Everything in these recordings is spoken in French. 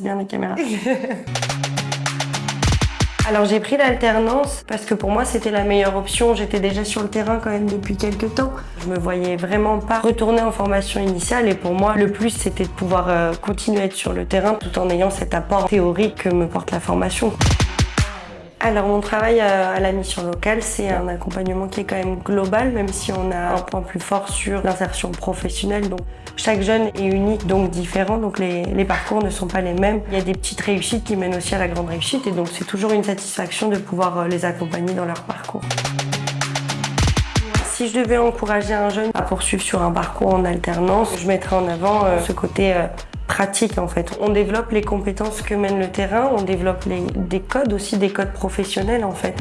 bien les caméras. Alors j'ai pris l'alternance parce que pour moi c'était la meilleure option. J'étais déjà sur le terrain quand même depuis quelques temps. Je me voyais vraiment pas retourner en formation initiale et pour moi le plus c'était de pouvoir euh, continuer à être sur le terrain tout en ayant cet apport théorique que me porte la formation. Alors mon travail à la mission locale, c'est un accompagnement qui est quand même global, même si on a un point plus fort sur l'insertion professionnelle. Donc chaque jeune est unique, donc différent, donc les, les, parcours ne sont pas les mêmes. Il y a des petites réussites qui mènent aussi à la grande réussite et donc c'est toujours une satisfaction de pouvoir euh, les accompagner dans leur parcours. Si je devais encourager un jeune à poursuivre sur un parcours en alternance, je mettrais en avant euh, ce côté euh, pratique en fait. On développe les compétences que mène le terrain, on développe des codes aussi, des codes professionnels en fait.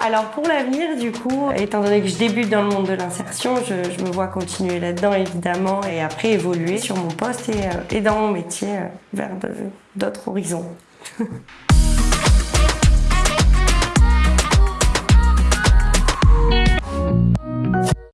Alors pour l'avenir du coup, étant donné que je débute dans le monde de l'insertion, je, me vois continuer là-dedans évidemment et après évoluer sur mon poste et, euh, dans mon métier euh, vers d'autres horizons.